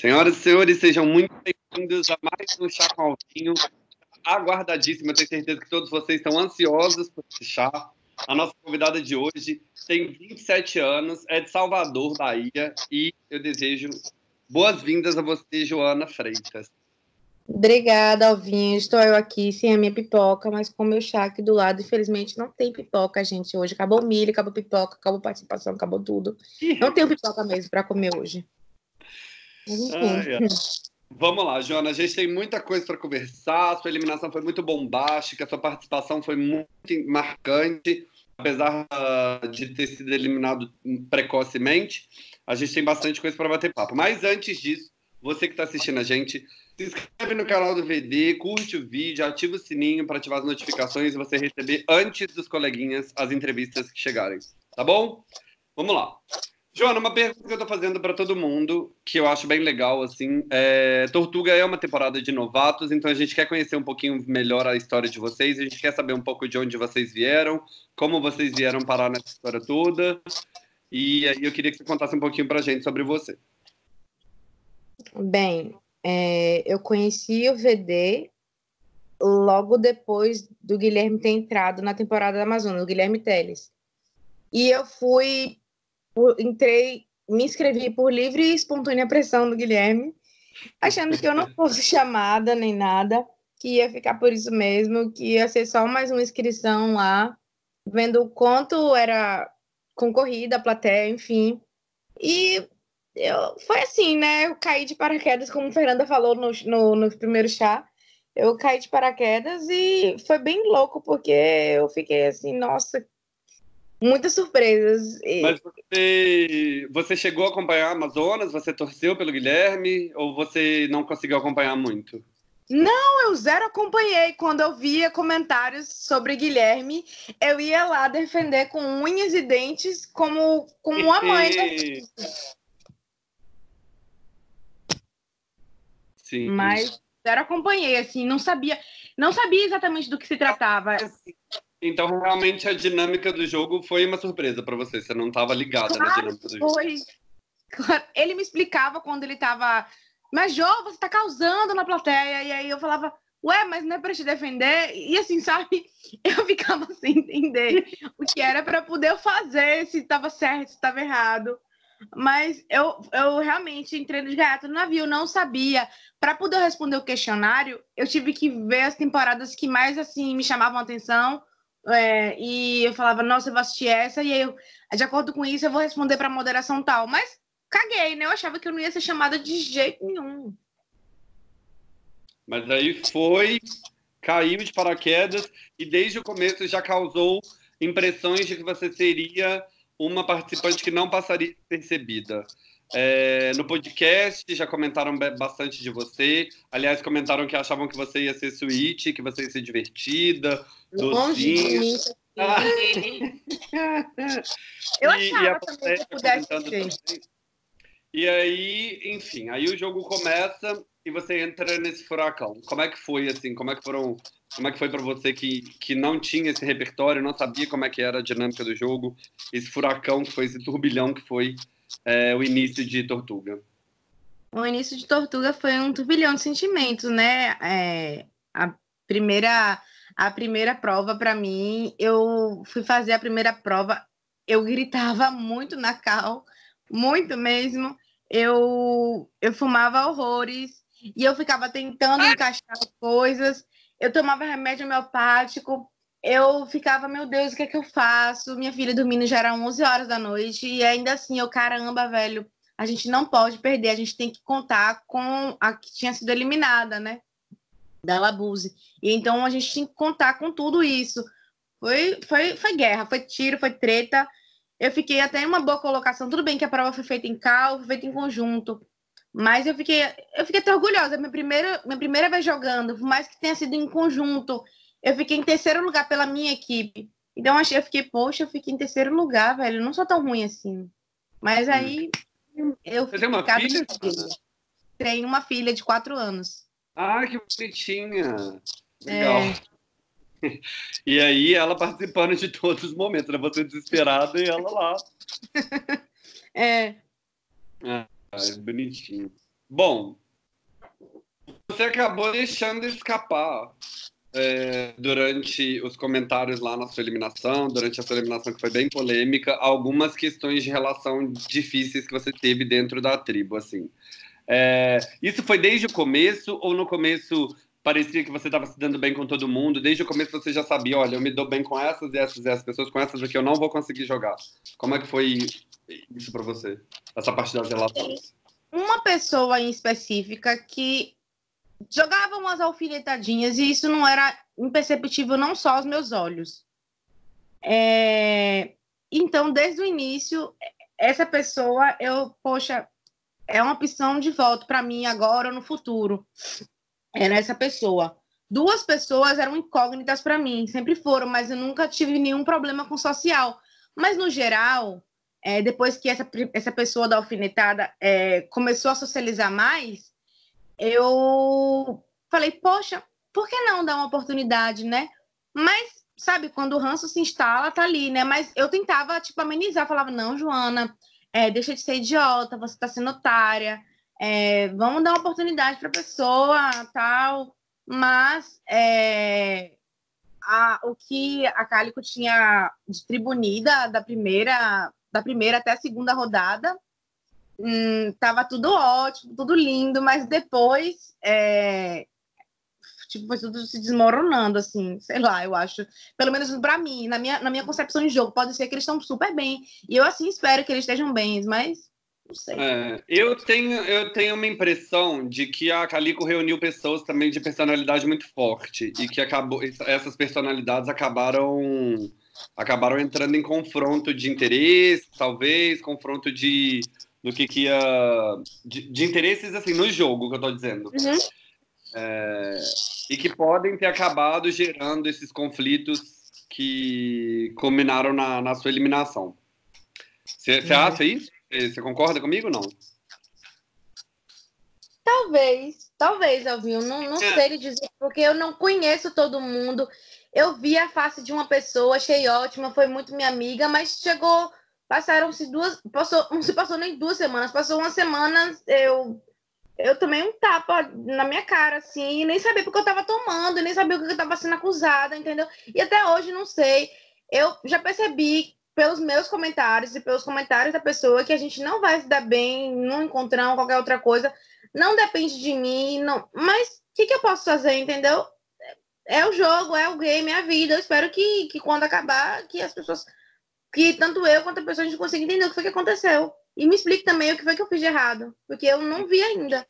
Senhoras e senhores, sejam muito bem-vindos a mais um Chá com Alvinho. Aguardadíssimo, eu tenho certeza que todos vocês estão ansiosos por esse chá. A nossa convidada de hoje tem 27 anos, é de Salvador, Bahia, e eu desejo boas-vindas a você, Joana Freitas. Obrigada, Alvinho. Estou eu aqui sem a minha pipoca, mas com o meu chá aqui do lado. Infelizmente, não tem pipoca, gente, hoje. Acabou o milho, acabou a pipoca, acabou a participação, acabou tudo. Não tenho pipoca mesmo para comer hoje. Ah, Vamos lá, Joana. A gente tem muita coisa para conversar. Sua eliminação foi muito bombástica, sua participação foi muito marcante, apesar de ter sido eliminado precocemente. A gente tem bastante coisa para bater papo. Mas antes disso, você que está assistindo a gente, se inscreve no canal do VD, curte o vídeo, ativa o sininho para ativar as notificações e você receber antes dos coleguinhas as entrevistas que chegarem. Tá bom? Vamos lá. Joana, uma pergunta que eu estou fazendo para todo mundo, que eu acho bem legal, assim, é... Tortuga é uma temporada de novatos, então a gente quer conhecer um pouquinho melhor a história de vocês, a gente quer saber um pouco de onde vocês vieram, como vocês vieram parar nessa história toda, e aí eu queria que você contasse um pouquinho para a gente sobre você. Bem, é, eu conheci o VD logo depois do Guilherme ter entrado na temporada da Amazônia, o Guilherme Teles. E eu fui, entrei, me inscrevi por livre e espontânea pressão do Guilherme, achando que eu não fosse chamada nem nada, que ia ficar por isso mesmo, que ia ser só mais uma inscrição lá, vendo o quanto era concorrida a plateia, enfim. E eu, foi assim, né? Eu caí de paraquedas, como Fernanda falou no, no, no primeiro chá. Eu caí de paraquedas e foi bem louco, porque eu fiquei assim, nossa, muitas surpresas. Mas você, você chegou a acompanhar Amazonas? Você torceu pelo Guilherme? Ou você não conseguiu acompanhar muito? Não, eu zero acompanhei. Quando eu via comentários sobre Guilherme, eu ia lá defender com unhas e dentes como, como uma mãe. Sim. Mas zero acompanhei, assim, não sabia, não sabia exatamente do que se tratava. Então, realmente, a dinâmica do jogo foi uma surpresa para você. Você não estava ligada claro, na dinâmica do jogo. Foi. Ele me explicava quando ele estava. Mas, Jô, você está causando na plateia. E aí eu falava, ué, mas não é para te defender? E assim, sabe? Eu ficava sem entender o que era para poder fazer, se estava certo, se estava errado. Mas eu, eu realmente entrei de gaiato no navio, não sabia. Para poder responder o questionário, eu tive que ver as temporadas que mais assim me chamavam a atenção. É, e eu falava, nossa, eu vou assistir essa, e aí eu, de acordo com isso, eu vou responder para moderação tal. Mas caguei, né? Eu achava que eu não ia ser chamada de jeito nenhum. Mas aí foi, caiu de paraquedas e desde o começo já causou impressões de que você seria uma participante que não passaria percebida. É, no podcast já comentaram bastante de você. Aliás, comentaram que achavam que você ia ser sweet, que você ia ser divertida, docinha. Eu achava e, também que pudesse ser. E aí, enfim, aí o jogo começa e você entra nesse furacão. Como é que foi assim? Como é que foram como é que foi para você que, que não tinha esse repertório, não sabia como é que era a dinâmica do jogo, esse furacão que foi, esse turbilhão que foi é, o início de Tortuga? O início de Tortuga foi um turbilhão de sentimentos, né? É, a primeira a primeira prova para mim, eu fui fazer a primeira prova, eu gritava muito na cal, muito mesmo. Eu eu fumava horrores e eu ficava tentando encaixar coisas eu tomava remédio homeopático, eu ficava, meu Deus, o que é que eu faço? Minha filha dormindo já era 11 horas da noite, e ainda assim, eu, caramba, velho, a gente não pode perder, a gente tem que contar com a que tinha sido eliminada, né? Da Labuse. E então a gente tinha que contar com tudo isso. Foi, foi, foi guerra, foi tiro, foi treta. Eu fiquei até em uma boa colocação. Tudo bem que a prova foi feita em cal, foi feita em conjunto. Mas eu fiquei, eu fiquei até orgulhosa. Minha primeira, minha primeira vez jogando, por mais que tenha sido em conjunto, eu fiquei em terceiro lugar pela minha equipe. Então eu fiquei, poxa, eu fiquei em terceiro lugar, velho. Não sou tão ruim assim. Mas hum. aí eu Você tem uma filha? Tenho uma filha de quatro anos. Ah, que bonitinha. Legal. É. E aí ela participando de todos os momentos, né? Você desesperada e ela lá. é. é. Ah, bonitinho. Bom, você acabou deixando escapar é, durante os comentários lá na sua eliminação, durante a sua eliminação que foi bem polêmica, algumas questões de relação difíceis que você teve dentro da tribo, assim. É, isso foi desde o começo ou no começo parecia que você estava se dando bem com todo mundo? Desde o começo você já sabia, olha, eu me dou bem com essas e essas e essas pessoas, com essas aqui eu não vou conseguir jogar. Como é que foi isso para você? Essa parte das relações? Uma pessoa em específica que jogava umas alfinetadinhas e isso não era imperceptível não só aos meus olhos. É... Então, desde o início, essa pessoa, eu, poxa, é uma opção de voto para mim agora ou no futuro. Era essa pessoa. Duas pessoas eram incógnitas para mim, sempre foram, mas eu nunca tive nenhum problema com social. Mas, no geral, é, depois que essa, essa pessoa da alfinetada é, começou a socializar mais, eu falei, poxa, por que não dar uma oportunidade, né? Mas, sabe, quando o ranço se instala, tá ali, né? Mas eu tentava, tipo, amenizar, falava, não, Joana, é, deixa de ser idiota, você tá sendo otária, é, vamos dar uma oportunidade pra pessoa, tal. Mas é, a, o que a Cálico tinha distribuída da primeira, da primeira até a segunda rodada hum, tava tudo ótimo, tudo lindo, mas depois é, tipo, foi tudo se desmoronando, assim, sei lá, eu acho. Pelo menos para mim, na minha, na minha concepção de jogo, pode ser que eles estão super bem. E eu, assim, espero que eles estejam bem, mas não sei. É, eu, tenho, eu tenho uma impressão de que a Calico reuniu pessoas também de personalidade muito forte e que acabou, essas personalidades acabaram acabaram entrando em confronto de interesse, talvez, confronto de do que, que ia. De, de, interesses, assim, no jogo, que eu tô dizendo. Uhum. É, e que podem ter acabado gerando esses conflitos que culminaram na, na sua eliminação. Você uhum. acha isso? Você concorda comigo ou não? Talvez, talvez, Alvinho. Não, não é. sei lhe dizer, porque eu não conheço todo mundo. Eu vi a face de uma pessoa, achei ótima, foi muito minha amiga, mas chegou Passaram-se duas. Passou, não se passou nem duas semanas, passou uma semana, eu. Eu tomei um tapa na minha cara, assim, nem sabia porque eu tava tomando, nem sabia o que eu tava sendo acusada, entendeu? E até hoje não sei. Eu já percebi pelos meus comentários e pelos comentários da pessoa que a gente não vai se dar bem num encontrão, qualquer outra coisa. Não depende de mim, não. Mas o que, que eu posso fazer, entendeu? É o jogo, é o game, é a vida. Eu espero que, que quando acabar, que as pessoas que tanto eu quanto a pessoa a gente consiga entender o que foi que aconteceu. E me explique também o que foi que eu fiz de errado, porque eu não vi ainda.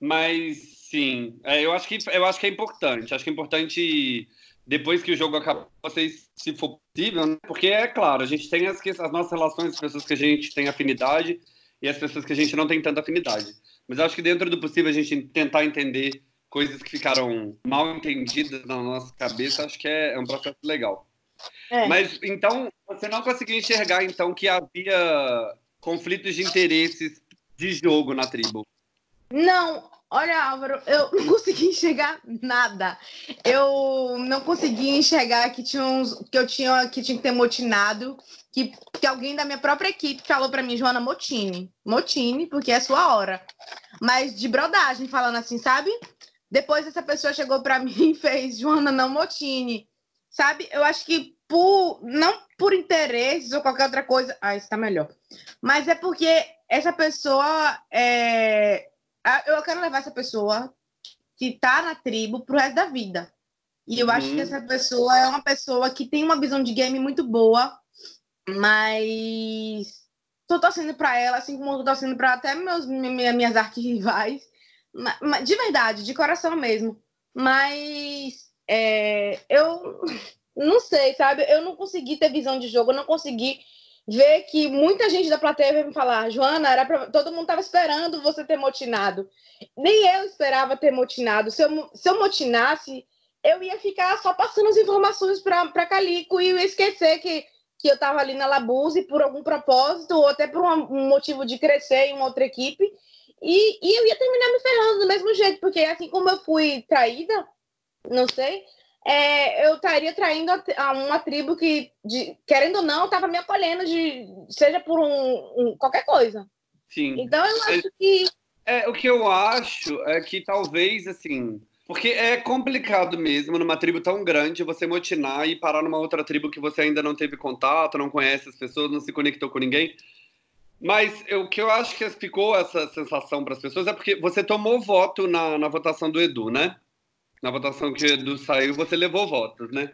Mas sim, é, eu acho que eu acho que é importante. Acho que é importante depois que o jogo acaba, vocês, se for possível, né? porque é claro, a gente tem as, as nossas relações, as pessoas que a gente tem afinidade e as pessoas que a gente não tem tanta afinidade. Mas acho que dentro do possível a gente tentar entender coisas que ficaram mal entendidas na nossa cabeça, acho que é, é um processo legal. É. Mas então você não conseguiu enxergar então que havia conflitos de interesses de jogo na tribo? Não, olha Álvaro, eu não consegui enxergar nada. Eu não consegui enxergar que tinha uns, que eu tinha que tinha que ter motinado, que, que alguém da minha própria equipe falou para mim, Joana Motini, Motini, porque é sua hora. Mas de brodagem falando assim, sabe? Depois essa pessoa chegou para mim e fez Joana não Motini sabe? Eu acho que por não por interesses ou qualquer outra coisa, ah, está melhor. Mas é porque essa pessoa é... eu quero levar essa pessoa que está na tribo pro resto da vida. E eu acho que uhum. essa pessoa é uma pessoa que tem uma visão de game muito boa, mas tô torcendo para ela, assim como tô torcendo para até meus minhas arquirrivais. De verdade, de coração mesmo. Mas é, eu não sei, sabe? Eu não consegui ter visão de jogo, eu não consegui ver que muita gente da plateia veio me falar, Joana, era pra... todo mundo estava esperando você ter motinado. Nem eu esperava ter motinado. Se eu, se eu motinasse, eu ia ficar só passando as informações para Calico e ia esquecer que, que eu estava ali na Labuse por algum propósito ou até por um, motivo de crescer em uma outra equipe. E, e eu ia terminar me ferrando do mesmo jeito, porque assim como eu fui traída, não sei, é, eu estaria traindo a, a, uma tribo que, de, querendo ou não, estava me acolhendo, de, seja por um, um, qualquer coisa. Sim. Então eu acho que É, o que eu acho é que talvez, assim, porque é complicado mesmo, numa tribo tão grande, você motinar e parar numa outra tribo que você ainda não teve contato, não conhece as pessoas, não se conectou com ninguém. Mas o que eu acho que ficou essa sensação para as pessoas é porque você tomou voto na, na votação do Edu, né? Na votação que o Edu saiu, você levou votos, né?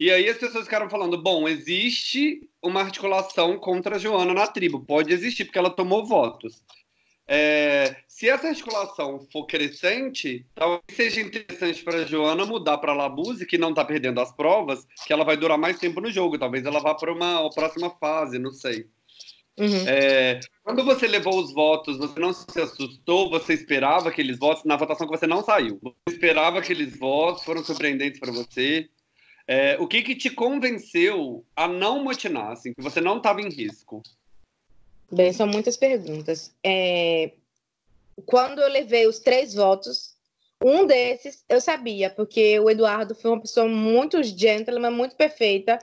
E aí as pessoas ficaram falando: bom, existe uma articulação contra a Joana na tribo. Pode existir, porque ela tomou votos. É, se essa articulação for crescente, talvez seja interessante para a Joana mudar para a Labuse, que não está perdendo as provas, que ela vai durar mais tempo no jogo. Talvez ela vá para uma próxima fase, não sei. Uhum. É, quando você levou os votos, você não se assustou? Você esperava aqueles votos na votação que você não saiu? Você esperava aqueles votos? Foram surpreendentes para você? É, o que, que te convenceu a não motinar, assim, que você não estava em risco? Bem, são muitas perguntas. É, quando eu levei os três votos, um desses eu sabia, porque o Eduardo foi uma pessoa muito gentleman, muito perfeita,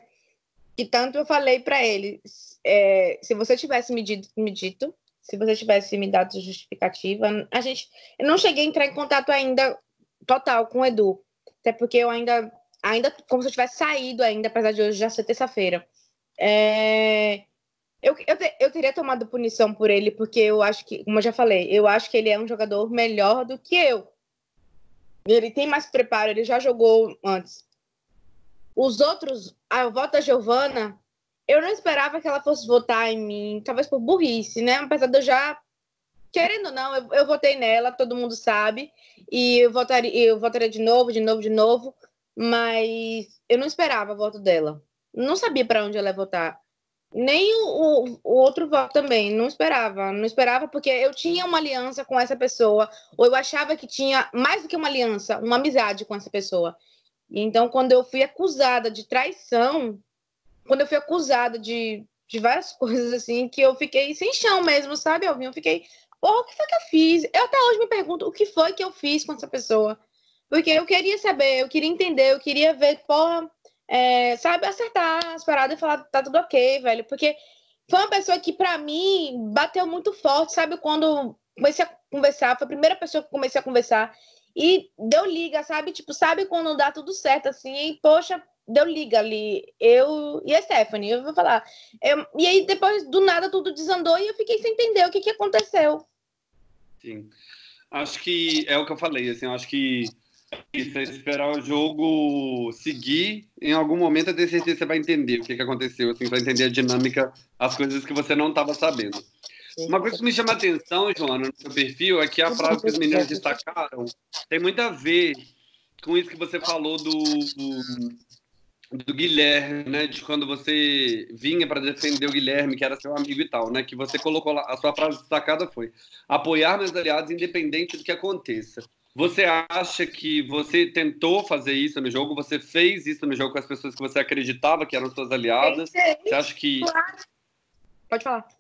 que tanto eu falei para ele, é, se você tivesse me dito, me dito, se você tivesse me dado justificativa, a gente, eu não cheguei a entrar em contato ainda total com o Edu, até porque eu ainda ainda como se eu tivesse saído ainda, apesar de hoje já ser terça-feira. É... Eu, eu, eu, teria tomado punição por ele, porque eu acho que, como eu já falei, eu acho que ele é um jogador melhor do que eu. Ele tem mais preparo, ele já jogou antes. Os outros, a voto da Giovana, eu não esperava que ela fosse votar em mim, talvez por burrice, né? Apesar de eu já, querendo ou não, eu, eu votei nela, todo mundo sabe, e eu votaria, eu votaria de novo, de novo, de novo mas eu não esperava o voto dela. Não sabia para onde ela ia votar. Nem o, o, o, outro voto também, não esperava. Não esperava porque eu tinha uma aliança com essa pessoa, ou eu achava que tinha mais do que uma aliança, uma amizade com essa pessoa. Então, quando eu fui acusada de traição, quando eu fui acusada de, de várias coisas assim, que eu fiquei sem chão mesmo, sabe? Eu fiquei, porra, o que foi que eu fiz? Eu até hoje me pergunto o que foi que eu fiz com essa pessoa. Porque eu queria saber, eu queria entender, eu queria ver, porra, é, sabe, acertar as paradas e falar, tá tudo ok, velho. Porque foi uma pessoa que, para mim, bateu muito forte, sabe? Quando comecei a conversar, foi a primeira pessoa que comecei a conversar. E deu liga, sabe? Tipo, sabe quando dá tudo certo, assim, poxa, deu liga ali. Eu e a Stephanie, eu vou falar. Eu, e aí, depois, do nada, tudo desandou e eu fiquei sem entender o que, que aconteceu. Sim. Acho que é o que eu falei, assim, acho que isso, é esperar o jogo seguir. Em algum momento, eu tenho certeza que você vai entender o que, que aconteceu, assim, vai entender a dinâmica, as coisas que você não estava sabendo. Uma coisa que me chama a atenção, Joana, no seu perfil, é que a frase que os meninos destacaram tem muito a ver com isso que você falou do, do, do Guilherme, né? De quando você vinha para defender o Guilherme, que era seu amigo e tal, né? Que você colocou lá, a sua frase destacada foi apoiar meus aliados independente do que aconteça. Você acha que você tentou fazer isso no jogo? Você fez isso no jogo com as pessoas que você acreditava que eram suas aliadas? Você acha que. Pode falar.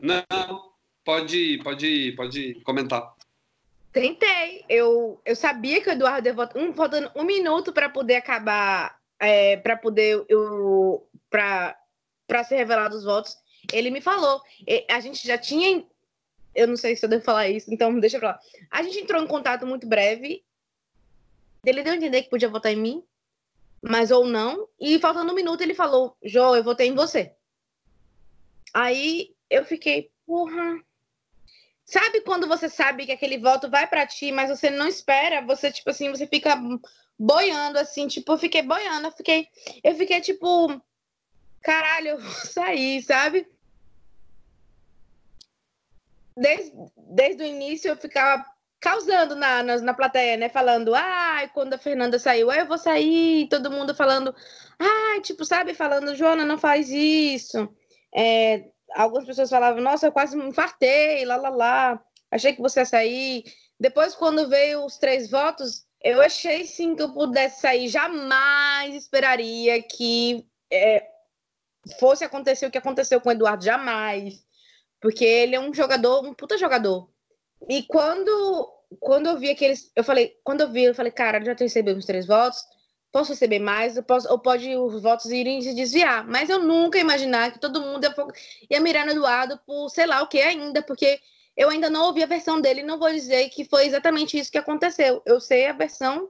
Não, pode, pode, pode comentar. Tentei. Eu, eu sabia que o Eduardo ia votar um, faltando um minuto para poder acabar, é, para poder eu, para ser revelado os votos. Ele me falou. A gente já tinha eu não sei se eu devo falar isso, então deixa pra lá. A gente entrou em contato muito breve. Ele deu a entender que podia votar em mim, mas ou não. E faltando um minuto, ele falou: Jô, eu votei em você. Aí eu fiquei, porra. Sabe quando você sabe que aquele voto vai para ti, mas você não espera? Você, tipo assim, você fica boiando, assim, tipo, eu fiquei boiando, eu fiquei, eu fiquei tipo, caralho, eu vou sair, sabe? desde, desde o início eu ficava causando na, na, na plateia, né? Falando, ai, quando a Fernanda saiu, eu vou sair, todo mundo falando, ai, tipo, sabe, falando, Joana, não faz isso. É, algumas pessoas falavam, nossa, eu quase me infartei, lá, lá, lá, achei que você ia sair. Depois, quando veio os três votos, eu achei sim que eu pudesse sair. Jamais esperaria que é, fosse acontecer o que aconteceu com o Eduardo, jamais. Porque ele é um jogador, um puta jogador. E quando, quando eu vi aqueles. Eu falei, quando eu vi, eu falei, cara, já recebi uns três votos, posso receber mais, posso, ou pode os votos irem se desviar. Mas eu nunca imaginar que todo mundo ia, ia mirar no Eduardo por sei lá o que ainda, porque eu ainda não ouvi a versão dele, não vou dizer que foi exatamente isso que aconteceu. Eu sei a versão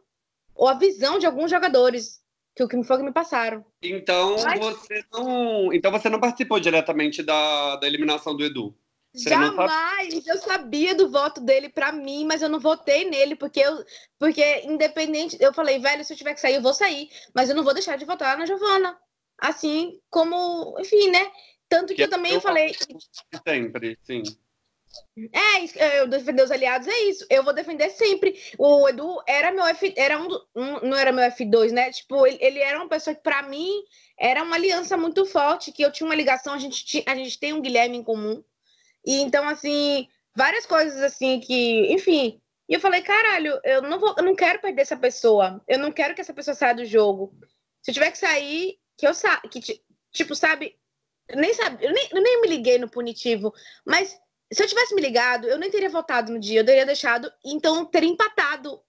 ou a visão de alguns jogadores que o que foi que me passaram. Então Mas... você não, então você não participou diretamente da, da eliminação do Edu. Você Jamais! Eu sabia do voto dele para mim, mas eu não votei nele, porque eu, porque independente, eu falei, velho, se eu tiver que sair, eu vou sair, mas eu não vou deixar de votar na Giovana. Assim como, enfim, né? Tanto que, que eu também eu falei. Sempre, sim. É, eu defender os aliados é isso. Eu vou defender sempre. O Edu era meu F, era um, um não era meu F2, né? Tipo, ele, ele era uma pessoa que para mim era uma aliança muito forte, que eu tinha uma ligação, a gente a gente tem um Guilherme em comum. E então assim, várias coisas assim que, enfim, e eu falei, caralho, eu não vou, eu não quero perder essa pessoa. Eu não quero que essa pessoa saia do jogo. Se eu tiver que sair, que eu sa que tipo, sabe, nem sabe, eu nem, eu nem me liguei no punitivo, mas se eu tivesse me ligado, eu nem teria votado no dia, eu teria deixado, então teria empatado.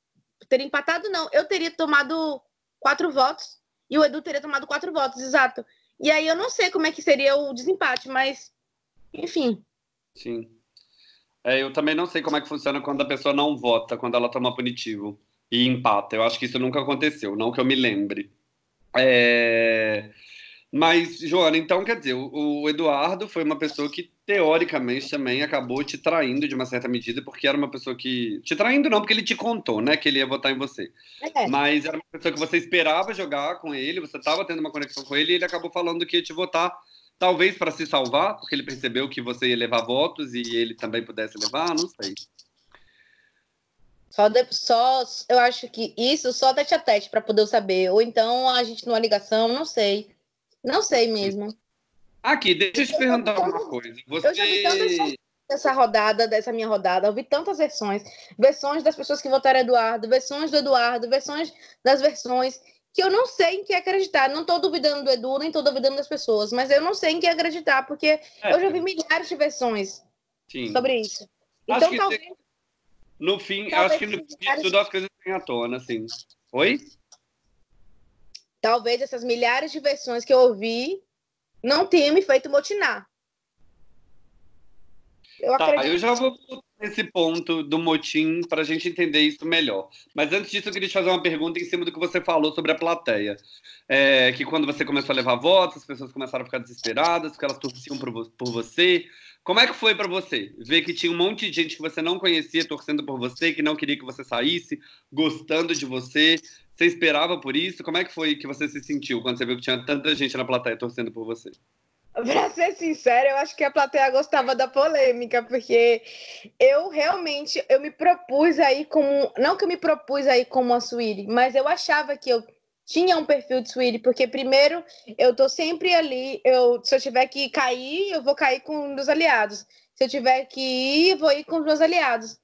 Teria empatado, não. Eu teria tomado quatro votos e o Edu teria tomado quatro votos, exato. E aí eu não sei como é que seria o desempate, mas enfim. Sim. É, eu também não sei como é que funciona quando a pessoa não vota, quando ela toma punitivo e empata. Eu acho que isso nunca aconteceu, não que eu me lembre. É... Mas, Joana, então quer dizer, o, Eduardo foi uma pessoa que, teoricamente, também acabou te traindo de uma certa medida, porque era uma pessoa que. Te traindo não, porque ele te contou, né, que ele ia votar em você. É. Mas era uma pessoa que você esperava jogar com ele, você estava tendo uma conexão com ele, e ele acabou falando que ia te votar, talvez para se salvar, porque ele percebeu que você ia levar votos e ele também pudesse levar, não sei. Só, de, só eu acho que isso só tete a tete para poder saber. Ou então a gente numa ligação, não sei. Não sei mesmo. Aqui, deixa eu te perguntar uma coisa. Você... Eu já vi tantas dessa rodada, dessa minha rodada, eu vi tantas versões. Versões das pessoas que votaram Eduardo, versões do Eduardo, versões das versões, que eu não sei em que acreditar. Não estou duvidando do Edu, nem estou duvidando das pessoas, mas eu não sei em que acreditar, porque é. eu já vi milhares de versões Sim. sobre isso. Acho então, talvez. No fim, talvez acho que no fim tudo as coisas vêm à tona, assim. Oi? talvez essas milhares de versões que eu ouvi não tenham me feito motinar. Eu, tá, eu já vou nesse ponto do motim para a gente entender isso melhor. Mas antes disso, eu queria te fazer uma pergunta em cima do que você falou sobre a plateia. É, que quando você começou a levar votos, as pessoas começaram a ficar desesperadas, porque elas torciam por, por você. Como é que foi para você ver que tinha um monte de gente que você não conhecia torcendo por você, que não queria que você saísse, gostando de você? Você esperava por isso? Como é que foi que você se sentiu quando você viu que tinha tanta gente na plateia torcendo por você? Pra ser sincera, eu acho que a plateia gostava da polêmica, porque eu realmente eu me propus aí como. Não que eu me propus aí como a Suíri, mas eu achava que eu tinha um perfil de Suíri, porque primeiro eu tô sempre ali, eu, se eu tiver que cair, eu vou cair com um dos aliados. Se eu tiver que ir, eu vou ir com os meus aliados.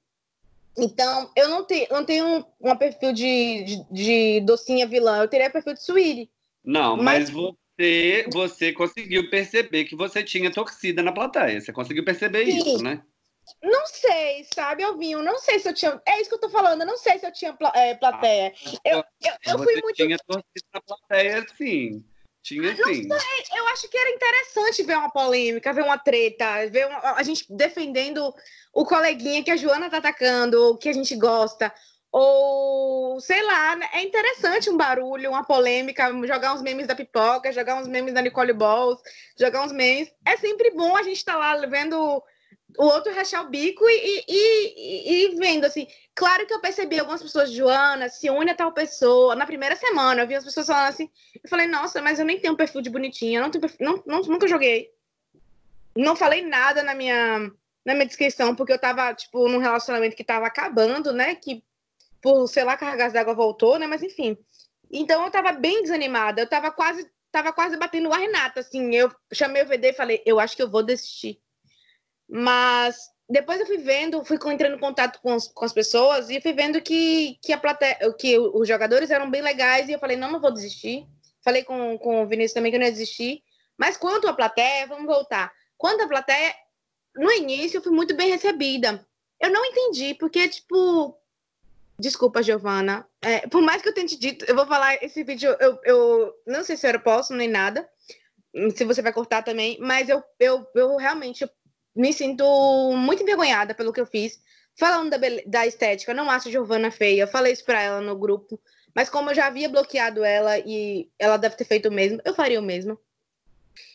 Então, eu não, te, não tenho um, um perfil de, de, de, docinha vilã, eu teria perfil de Suíri. Não, mas, mas você, você conseguiu perceber que você tinha torcida na plateia. Você conseguiu perceber Sim. isso, né? Não sei, sabe, Alvinho? Não sei se eu tinha. É isso que eu tô falando, eu não sei se eu tinha é, plateia. Ah, eu, eu, eu fui muito. tinha torcida na plateia, sim. Tinha sim. eu acho que era interessante ver uma polêmica, ver uma treta, ver uma, a gente defendendo o coleguinha que a Joana tá atacando, que a gente gosta. Ou, sei lá, né, é interessante um barulho, uma polêmica, jogar uns memes da pipoca, jogar uns memes da Nicole Balls, jogar uns memes. É sempre bom a gente estar tá lá vendo o outro rachar o bico e, e, e, vendo, assim. Claro que eu percebi algumas pessoas, Joana, se une a tal pessoa. Na primeira semana, eu vi as pessoas falando assim. Eu falei, nossa, mas eu nem tenho um perfil de bonitinha, não tenho perfil, não, não, nunca joguei. Não falei nada na minha, na minha descrição, porque eu tava, tipo, num relacionamento que tava acabando, né? Que por, sei lá, cargas d'água voltou, né? Mas enfim. Então eu tava bem desanimada, eu tava quase, tava quase batendo a Renata, assim. Eu chamei o VD e falei, eu acho que eu vou desistir mas depois eu fui vendo, fui entrando em contato com, os, com as pessoas e fui vendo que, que, a plateia, que os jogadores eram bem legais e eu falei, não, não vou desistir. Falei com, com o Vinícius também que eu não ia desistir. Mas quanto à plateia, vamos voltar. Quanto à plateia, no início eu fui muito bem recebida. Eu não entendi, porque, tipo. Desculpa, Giovana. É, por mais que eu tenha te dito, eu vou falar esse vídeo, eu, eu não sei se eu posso nem nada. Se você vai cortar também, mas eu, eu, eu realmente me sinto muito envergonhada pelo que eu fiz. Falando da, da estética, não acho Giovana feia. Falei isso pra ela no grupo. Mas como eu já havia bloqueado ela e ela deve ter feito o mesmo, eu faria o mesmo.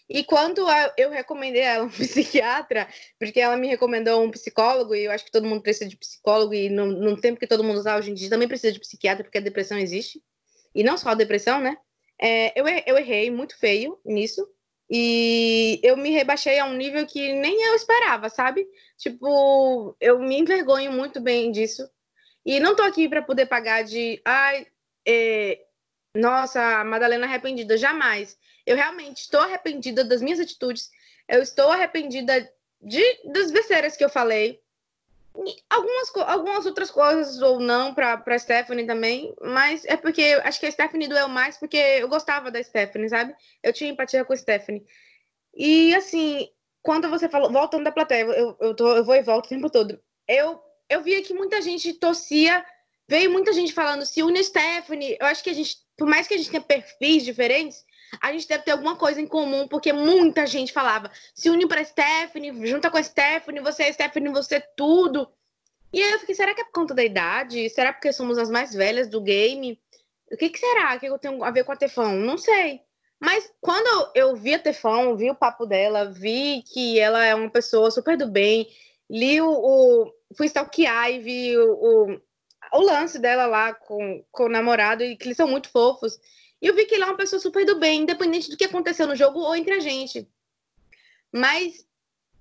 E quando eu recomendei ela um psiquiatra, porque ela me recomendou um psicólogo, e eu acho que todo mundo precisa de psicólogo, e no, no tempo que todo mundo usa hoje em dia também precisa de psiquiatra, porque a depressão existe. E não só a depressão, né? É, eu, eu errei muito feio nisso. E eu me rebaixei a um nível que nem eu esperava, sabe? Tipo, eu me envergonho muito bem disso. E não tô aqui para poder pagar de. Ai, é, nossa, Madalena arrependida. Jamais. Eu realmente estou arrependida das minhas atitudes. Eu estou arrependida de, das besteiras que eu falei. Algumas, algumas outras coisas ou não para Stephanie também, mas é porque acho que a Stephanie doeu mais porque eu gostava da Stephanie, sabe? Eu tinha empatia com a Stephanie. E assim, quando você falou, voltando da plateia, eu, eu, tô, eu vou e volto o tempo todo. Eu, eu via que muita gente torcia, veio muita gente falando se une Stephanie. Eu acho que a gente, por mais que a gente tenha perfis diferentes, a gente deve ter alguma coisa em comum, porque muita gente falava: se une pra Stephanie, junta com a Stephanie, você é Stephanie, você é tudo. E aí eu fiquei: será que é por conta da idade? Será porque somos as mais velhas do game? O que, que será que eu tenho a ver com a Tefão? Não sei. Mas quando eu vi a Tefão, vi o papo dela, vi que ela é uma pessoa super do bem, li o. o fui stalkear e vi o, o, o lance dela lá com, com o namorado, e que eles são muito fofos. E eu vi que ele é uma pessoa super do bem, independente do que aconteceu no jogo ou entre a gente. Mas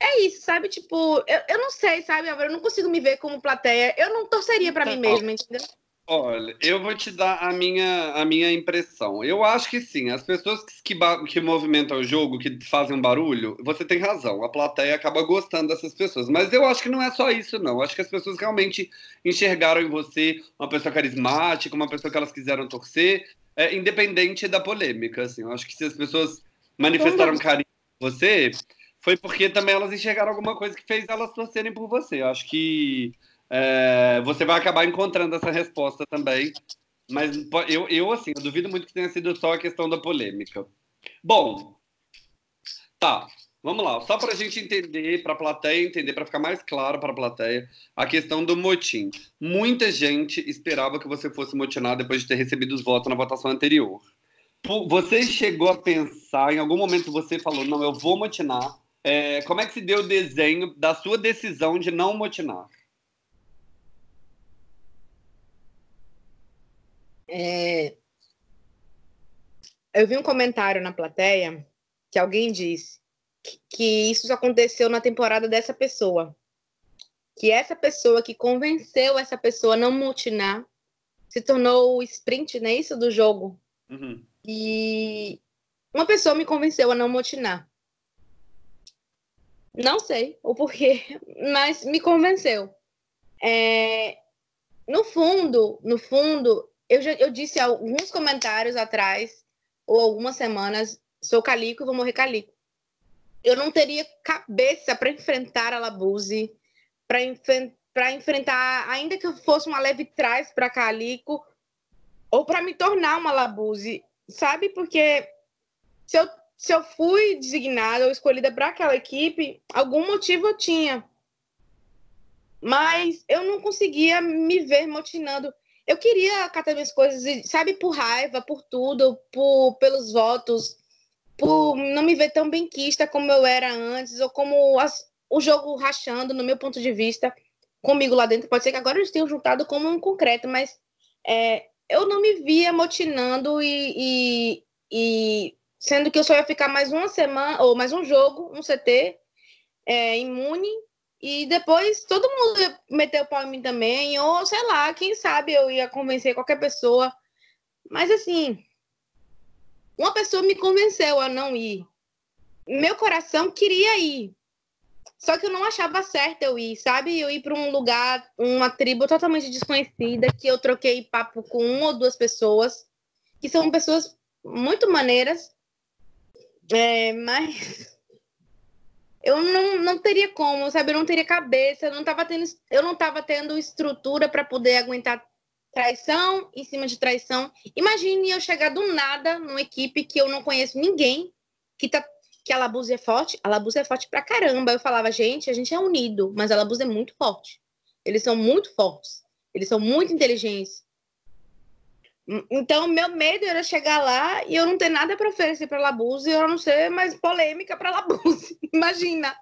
é isso, sabe? Tipo, eu, eu não sei, sabe, Álvaro? Eu não consigo me ver como plateia. Eu não torceria para mim tá mesma, entendeu? Olha, eu vou te dar a minha, a minha impressão. Eu acho que sim, as pessoas que, que movimentam o jogo, que fazem um barulho, você tem razão, a plateia acaba gostando dessas pessoas. Mas eu acho que não é só isso, não. Eu acho que as pessoas realmente enxergaram em você uma pessoa carismática, uma pessoa que elas quiseram torcer, é, independente da polêmica. Assim. Eu acho que se as pessoas manifestaram carinho por você, foi porque também elas enxergaram alguma coisa que fez elas torcerem por você. Eu acho que é, você vai acabar encontrando essa resposta também. Mas eu, eu, assim, eu duvido muito que tenha sido só a questão da polêmica. Bom, tá. Vamos lá, só para a gente entender, para a plateia entender, para ficar mais claro para a plateia, a questão do motim. Muita gente esperava que você fosse motinar depois de ter recebido os votos na votação anterior. Você chegou a pensar, em algum momento você falou, não, eu vou motinar. É, como é que se deu o desenho da sua decisão de não motinar? É... Eu vi um comentário na plateia que alguém disse que isso aconteceu na temporada dessa pessoa. Que essa pessoa que convenceu essa pessoa a não mutinar se tornou o sprint, não é isso? Do jogo. Uhum. E uma pessoa me convenceu a não motinar. Não sei o porquê, mas me convenceu. É, no fundo, no fundo, eu já eu disse alguns comentários atrás, ou algumas semanas, sou calico e vou morrer calico eu não teria cabeça para enfrentar a Labuse, para enf enfrentar, ainda que eu fosse uma leve trás para Calico, ou para me tornar uma Labuse, sabe? Porque se eu, se eu fui designada ou escolhida para aquela equipe, algum motivo eu tinha. Mas eu não conseguia me ver motinando. Eu queria catar minhas coisas, sabe, por raiva, por tudo, por, pelos votos, por não me ver tão benquista como eu era antes, ou como as, o jogo rachando, no meu ponto de vista, comigo lá dentro. Pode ser que agora eles tenham juntado como um concreto, mas é, eu não me via motinando e, e, e, sendo que eu só ia ficar mais uma semana, ou mais um jogo, um CT, é, imune, e depois todo mundo ia meter o pau em mim também, ou sei lá, quem sabe eu ia convencer qualquer pessoa. Mas assim, uma pessoa me convenceu a não ir. Meu coração queria ir. Só que eu não achava certo eu ir, sabe? Eu ir para um lugar, uma tribo totalmente desconhecida, que eu troquei papo com uma ou duas pessoas, que são pessoas muito maneiras, é, mas eu não, não teria como, sabe? Eu não teria cabeça, eu não estava tendo, eu não tava tendo estrutura para poder aguentar traição em cima de traição. Imagine eu chegar do nada numa equipe que eu não conheço ninguém, que, tá, que a Labuse é forte? A Labuse é forte pra caramba. Eu falava, gente, a gente é unido, mas a Labuse é muito forte. Eles são muito fortes. Eles são muito inteligentes. Então, meu medo era chegar lá e eu não ter nada para oferecer para Labuse eu não ser mais polêmica para Labuse. Imagina.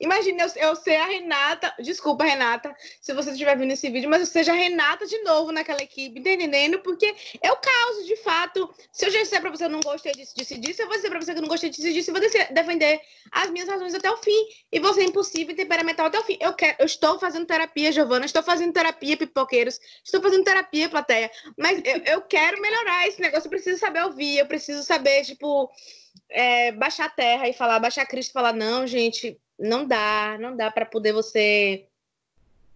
Imagina eu, eu ser a Renata. Desculpa, Renata, se você estiver vendo esse vídeo, mas eu seja a Renata de novo naquela equipe, entendendo? Porque eu causo, de fato. Se eu já disser pra você que eu não gostei disso, disso, disso, eu vou dizer pra você que eu não gostei disso, disso, e vou defender as minhas razões até o fim. E você é impossível e temperamental até o fim. Eu, quero, eu estou fazendo terapia, Giovana, estou fazendo terapia, pipoqueiros, estou fazendo terapia, plateia. Mas eu, eu quero melhorar esse negócio, eu preciso saber ouvir, eu preciso saber, tipo. É, baixar a terra e falar, baixar Cristo e falar, não, gente, não dá, não dá para poder você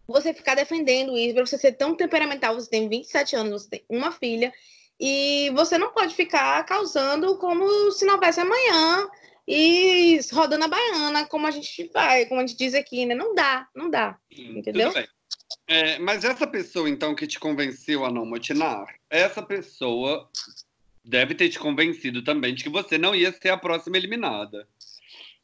você ficar defendendo isso, para você ser tão temperamental, você tem 27 anos, você tem uma filha, e você não pode ficar causando como se não houvesse amanhã e rodando a baiana, como a gente vai, como a gente diz aqui, né? Não dá, não dá. entendeu? É, mas essa pessoa, então, que te convenceu a não motinar, essa pessoa deve ter te convencido também de que você não ia ser a próxima eliminada.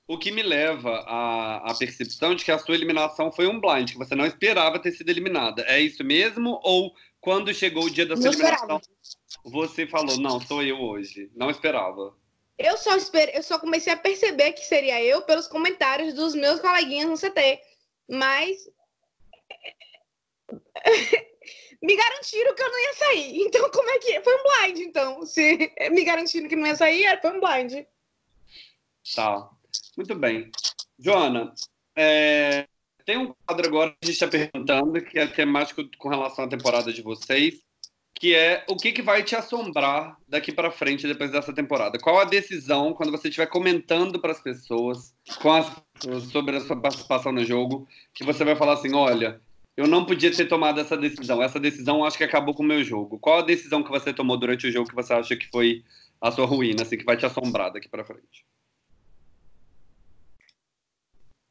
O que me leva à, à, percepção de que a sua eliminação foi um blind, que você não esperava ter sido eliminada. É isso mesmo? Ou quando chegou o dia da sua não eliminação, esperava. você falou, não, sou eu hoje. Não esperava. Eu só, esper... eu só comecei a perceber que seria eu pelos comentários dos meus coleguinhas no CT. Mas. me garantiram que eu não ia sair. Então, como é que. Foi um blind, então. Se me garantiram que não ia sair, foi um blind. Tá. Muito bem. Joana, é, tem um quadro agora que a gente está perguntando, que é temático com relação à temporada de vocês, que é o que, que vai te assombrar daqui para frente depois dessa temporada? Qual a decisão, quando você estiver comentando para as pessoas sobre a sua participação no jogo, que você vai falar assim: olha, eu não podia ter tomado essa decisão, essa decisão acho que acabou com o meu jogo. Qual a decisão que você tomou durante o jogo que você acha que foi a sua ruína, assim, que vai te assombrar daqui para frente?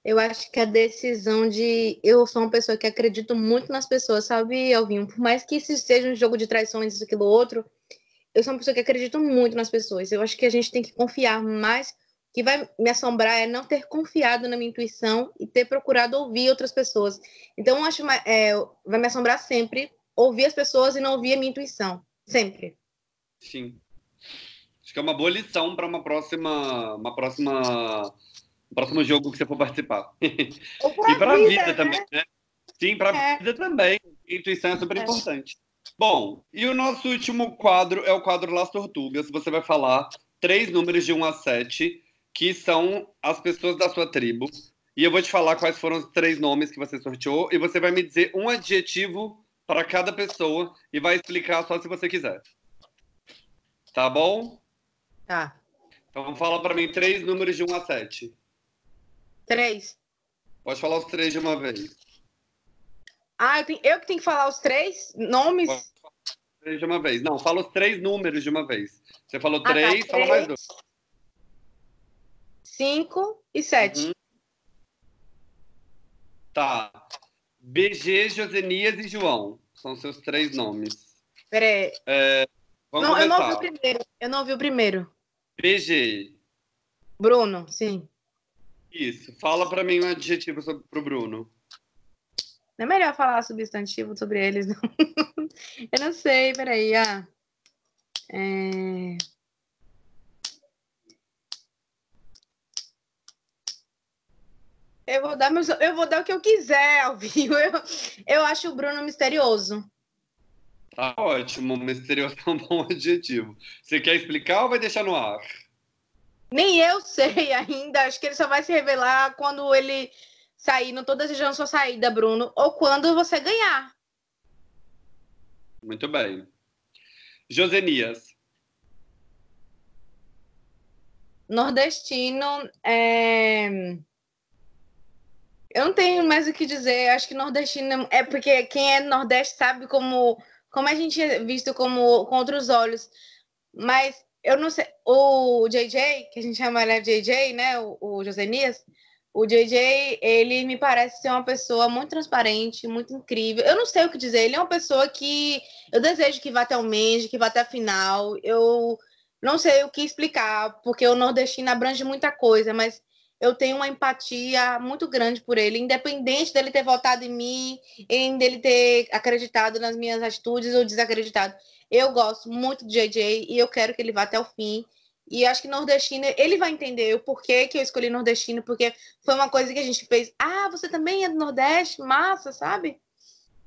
Eu acho que a decisão de. Eu sou uma pessoa que acredito muito nas pessoas, sabe, Alvinho? Por mais que isso seja um jogo de traições, isso, aquilo, outro, eu sou uma pessoa que acredito muito nas pessoas. Eu acho que a gente tem que confiar mais. O que vai me assombrar é não ter confiado na minha intuição e ter procurado ouvir outras pessoas. Então, eu acho é, vai me assombrar sempre ouvir as pessoas e não ouvir a minha intuição. Sempre. Sim. Acho que é uma boa lição para uma próxima, uma próxima próximo jogo que você for participar. e para a vida, vida né? também, né? Sim, para a é. vida também. Intuição é super é. importante. Bom, e o nosso último quadro é o quadro Las Tortugas. Você vai falar três números de 1 a 7, que são as pessoas da sua tribo. E eu vou te falar quais foram os três nomes que você sorteou. E você vai me dizer um adjetivo para cada pessoa e vai explicar só se você quiser. Tá bom? Tá. Então fala para mim três números de 1 a 7. Três. Pode falar os três de uma vez. Ah, eu, tenho, eu que tenho que falar os três nomes? Pode falar os três de uma vez. Não, fala os três números de uma vez. Você falou ah, três, tá. fala mais dois. Cinco e sete. Uhum. Tá. BG, Josenias e João. São seus três nomes. Peraí. É, vamos não, eu não ouvi o primeiro. Eu não ouvi o primeiro. BG. Bruno, sim. Isso. Fala para mim um adjetivo sobre, pro Bruno. Não é melhor falar substantivo sobre eles, não. Eu não sei, peraí. Ah. É... Eu vou dar meus, eu vou dar o que eu quiser, Alvinho. Eu, eu acho o Bruno misterioso. Tá ótimo, misterioso é um bom adjetivo. Você quer explicar ou vai deixar no ar? Nem eu sei ainda. Acho que ele só vai se revelar quando ele sair. Não estou desejando sua saída, Bruno. Ou quando você ganhar. Muito bem. Josenias. Nordestino. É... Eu não tenho mais o que dizer. Acho que nordestino é porque quem é nordeste sabe como, como a gente é visto como com outros olhos. Mas eu não sei, o JJ, que a gente chama ele de JJ, né, o, o Josenias, o JJ, ele me parece ser uma pessoa muito transparente, muito incrível. Eu não sei o que dizer, ele é uma pessoa que eu desejo que vá até o Mendes, que vá até a final. Eu não sei o que explicar, porque o nordestino abrange muita coisa, mas eu tenho uma empatia muito grande por ele, independente dele ter votado em mim, em dele ter acreditado nas minhas atitudes ou desacreditado. Eu gosto muito do JJ e eu quero que ele vá até o fim. E acho que nordestino, ele vai entender o porquê que eu escolhi nordestino, porque foi uma coisa que a gente fez. Ah, você também é do Nordeste? Massa, sabe?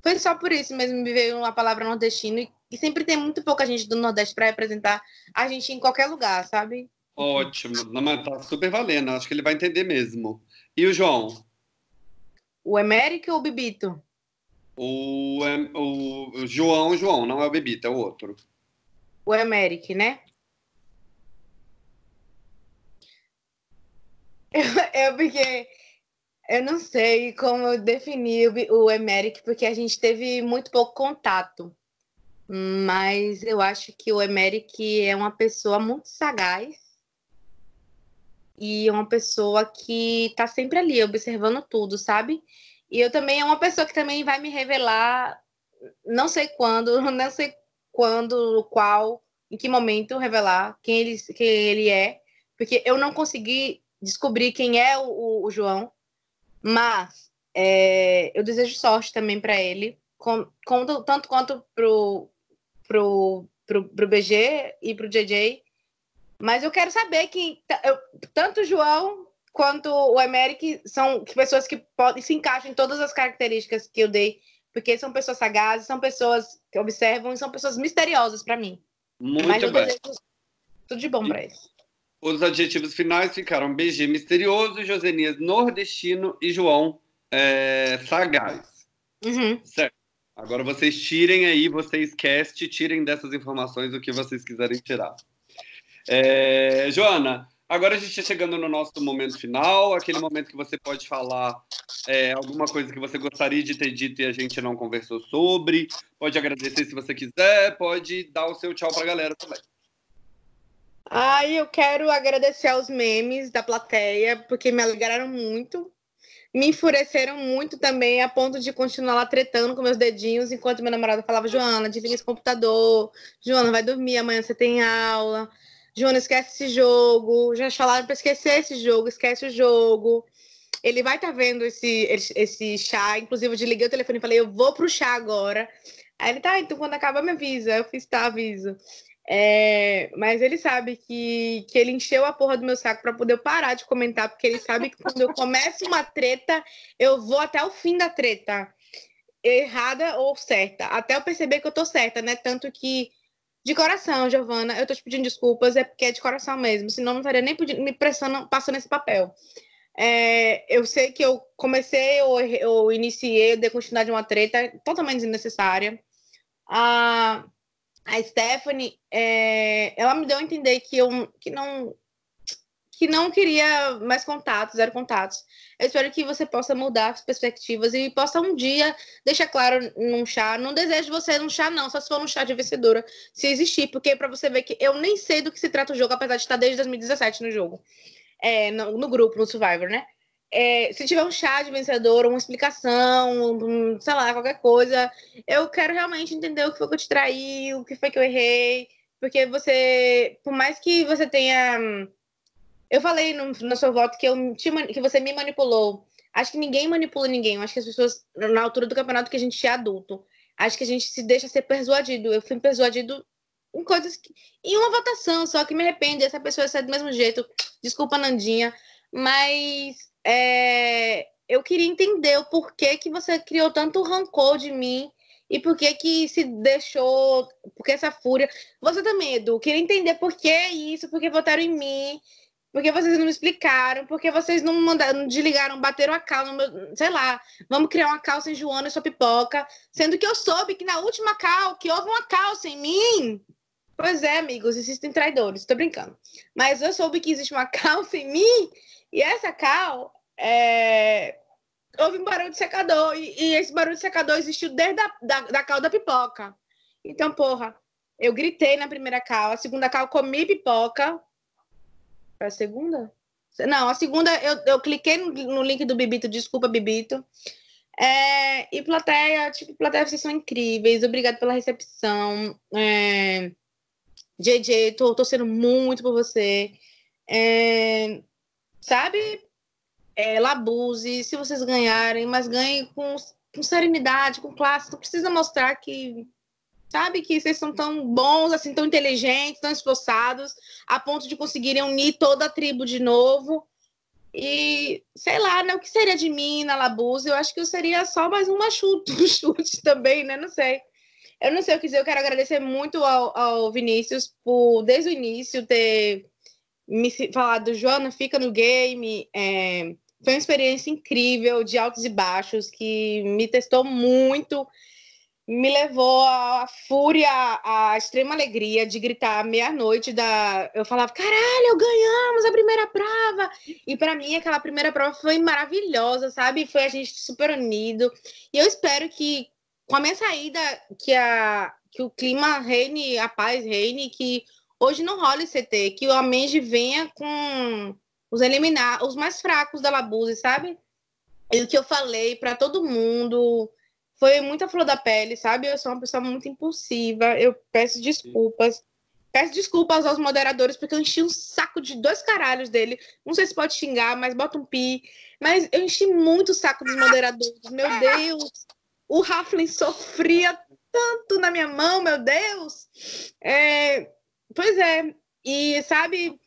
Foi só por isso mesmo me veio a palavra nordestino. E, e sempre tem muito pouca gente do Nordeste para representar a gente em qualquer lugar, sabe? Ótimo. Não, mas tá super valendo. Acho que ele vai entender mesmo. E o João? O Emérico ou o Bibito? O, o, João, João, não é o Bibito, é o outro. O Emérico, né? Eu, porque eu não sei como definir o, Emerick, porque a gente teve muito pouco contato. Mas eu acho que o Emerick é uma pessoa muito sagaz e é uma pessoa que está sempre ali, observando tudo, sabe? E eu também é uma pessoa que também vai me revelar, não sei quando, não sei quando, qual, em que momento revelar quem ele, quem ele é, porque eu não consegui descobrir quem é o, o João, mas é, eu desejo sorte também para ele, com, com, tanto quanto pro, pro, pro, pro BG e pro JJ. Mas eu quero saber que eu, tanto o João quanto o Emerick são pessoas que podem se encaixam em todas as características que eu dei, porque são pessoas sagazes, são pessoas que observam e são pessoas misteriosas para mim. Muito Mas bem. desejo tudo de bom para eles. Os adjetivos finais ficaram BG misterioso, Josenias nordestino e João é, sagaz. Uhum. Certo. Agora vocês tirem aí, vocês cast, tirem dessas informações o que vocês quiserem tirar. É, Joana, agora a gente está chegando no nosso momento final, aquele momento que você pode falar é, alguma coisa que você gostaria de ter dito e a gente não conversou sobre. Pode agradecer se você quiser, pode dar o seu tchau para a galera também. Ai, eu quero agradecer aos memes da plateia, porque me alegraram muito. Me enfureceram muito também, a ponto de continuar lá tretando com meus dedinhos, enquanto meu namorado falava: Joana, desliga esse computador. Joana, vai dormir, amanhã você tem aula. Joana, esquece esse jogo. Já falaram para esquecer esse jogo, esquece o jogo. Ele vai estar tá vendo esse, esse chá. Inclusive, eu desliguei o telefone e falei: Eu vou pro chá agora. Aí ele tá, então quando acabar me avisa. Eu fiz, tá, aviso. É, mas ele sabe que, que ele encheu a porra do meu saco para poder parar de comentar, porque ele sabe que quando eu começo uma treta, eu vou até o fim da treta, errada ou certa, até eu perceber que eu tô certa, né? Tanto que, de coração, Giovana, eu tô te pedindo desculpas, é porque é de coração mesmo, senão não estaria nem pedindo, me pressando, passando esse papel. É, eu sei que eu comecei ou, ou iniciei, eu dei continuidade de uma treta totalmente desnecessária. Ah, a Stephanie, é, ela me deu a entender que eu que não que não queria mais contatos, zero contatos. Eu espero que você possa mudar as perspectivas e possa um dia deixar claro num chá. Não desejo você num chá, não, só se for num chá de vencedora, se existir, porque para você ver que eu nem sei do que se trata o jogo, apesar de estar desde 2017 no jogo, é, no, no grupo, no Survivor, né? é, se tiver um chá de vencedor, uma explicação, um, sei lá, qualquer coisa, eu quero realmente entender o que foi que eu te traí, o que foi que eu errei, porque você, por mais que você tenha. Eu falei no, no seu voto que, eu te, que você me manipulou. Acho que ninguém manipula ninguém. Eu acho que as pessoas, na altura do campeonato, que a gente é adulto, acho que a gente se deixa ser persuadido. Eu fui persuadido em coisas que. Em uma votação só que me arrepende. Essa pessoa é do mesmo jeito. Desculpa, Nandinha. Mas é, eu queria entender o porquê que você criou tanto rancor de mim e por que que se deixou, porque essa fúria. Você também, Edu, queria entender por que isso, por que votaram em mim, por que vocês não me explicaram, por que vocês não mandaram, desligaram, bateram a cal meu, sei lá, vamos criar uma calça em Joana e sua pipoca, sendo que eu soube que na última cal, que houve uma calça em mim. Pois é, amigos, existem traidores, tô brincando. Mas eu soube que existe uma calça em mim, e essa cal é, houve um barulho de secador, e, e, esse barulho de secador existiu desde a da, da cal da pipoca. Então, porra, eu gritei na primeira cal, a segunda cal comi pipoca. A segunda? Não, a segunda eu, eu cliquei no, link do Bibito, desculpa, Bibito. É, e plateia, tipo, plateia, vocês são incríveis, obrigado pela recepção. É, JJ, tô torcendo muito por você. É, sabe? É, Labuse, se vocês ganharem, mas ganhem com, com serenidade, com classe. Não precisa mostrar que sabe? Que vocês são tão bons, assim, tão inteligentes, tão esforçados, a ponto de conseguirem unir toda a tribo de novo. E sei lá, né? O que seria de mim na Labuza? Eu acho que eu seria só mais uma chute, um chute também, né? Não sei. Eu não sei o que dizer. Eu quero agradecer muito ao, ao Vinícius por, desde o início, ter me falado, Joana, fica no game. É, foi uma experiência incrível, de altos e baixos, que me testou muito me levou à fúria, à extrema alegria de gritar meia-noite da eu falava, caralho, ganhamos a primeira prova. E para mim aquela primeira prova foi maravilhosa, sabe? Foi a gente super unido. E eu espero que com a minha saída que a que o clima reine, a paz reine, que hoje não role CT, que o Amenji venha com os eliminar os mais fracos da Labuse, sabe? E o que eu falei para todo mundo, foi muita flor da pele, sabe? Eu sou uma pessoa muito impulsiva, eu peço desculpas. Peço desculpas aos moderadores, porque eu enchi um saco de dois caralhos dele. Não sei se pode xingar, mas bota um pi. Mas eu enchi muito o saco dos moderadores. Meu Deus! O Raflin sofria tanto na minha mão, meu Deus! É... Pois é. E, sabe,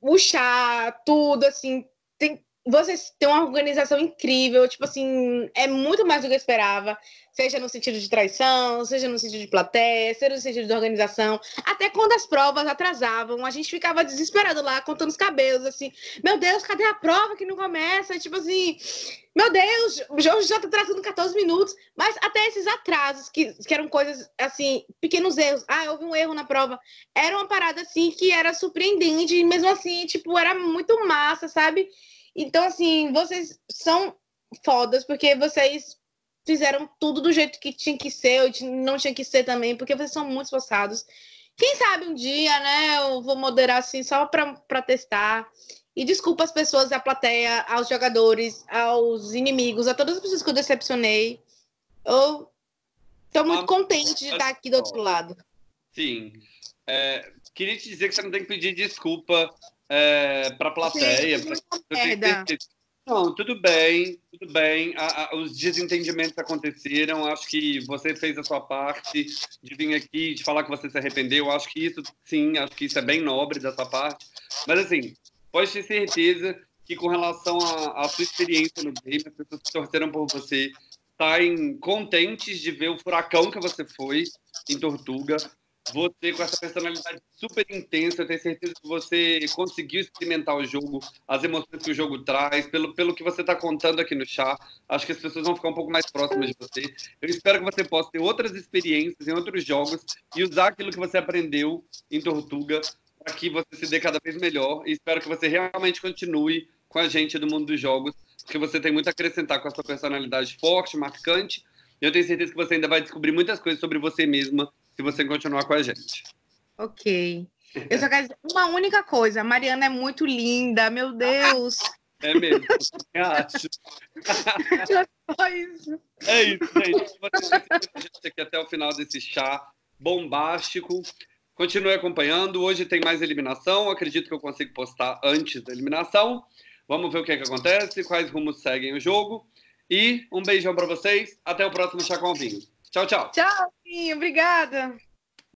o chá, tudo, assim, tem vocês têm uma organização incrível, tipo assim, é muito mais do que eu esperava, seja no sentido de traição, seja no sentido de plateia, seja no sentido de organização. Até quando as provas atrasavam, a gente ficava desesperado lá, contando os cabelos, assim, meu Deus, cadê a prova que não começa? Tipo assim, meu Deus, o jogo já tá atrasando 14 minutos, mas até esses atrasos, que, que eram coisas, assim, pequenos erros, ah, houve um erro na prova, era uma parada, assim, que era surpreendente, e mesmo assim, tipo, era muito massa, sabe? Então, assim, vocês são fodas, porque vocês fizeram tudo do jeito que tinha que ser, ou não tinha que ser também, porque vocês são muito esforçados. Quem sabe um dia, né, eu vou moderar assim só para testar. E desculpa as pessoas da plateia, aos jogadores, aos inimigos, a todas as pessoas que eu decepcionei. Eu estou muito contente de estar aqui do outro lado. Sim. É, queria te dizer que você não tem que pedir desculpa é, para a plateia. Pra... Não, tudo bem, tudo bem. A, a, os desentendimentos aconteceram. Acho que você fez a sua parte de vir aqui, de falar que você se arrependeu. Acho que isso, sim, acho que isso é bem nobre da sua parte. Mas, assim, pode ter certeza que, com relação à sua experiência no game, as pessoas que torceram por você saem contentes de ver o furacão que você foi em Tortuga você com essa personalidade super intensa, eu tenho certeza que você conseguiu experimentar o jogo, as emoções que o jogo traz, pelo, pelo que você está contando aqui no chá. Acho que as pessoas vão ficar um pouco mais próximas de você. Eu espero que você possa ter outras experiências em outros jogos e usar aquilo que você aprendeu em Tortuga para que você se dê cada vez melhor. E espero que você realmente continue com a gente do mundo dos jogos, porque você tem muito a acrescentar com a sua personalidade forte, marcante. Eu tenho certeza que você ainda vai descobrir muitas coisas sobre você mesma se você continuar com a gente. Ok. Eu só quero dizer uma única coisa. A Mariana é muito linda, meu Deus. É mesmo, eu acho. Só isso. É isso, gente. Você gente aqui até o final desse chá bombástico. Continue acompanhando. Hoje tem mais eliminação. Acredito que eu consigo postar antes da eliminação. Vamos ver o que, é que acontece, quais rumos seguem o jogo. E um beijão para vocês. Até o próximo Chá com Vinho. Tchau, tchau. Tchau, Vinho. Obrigada.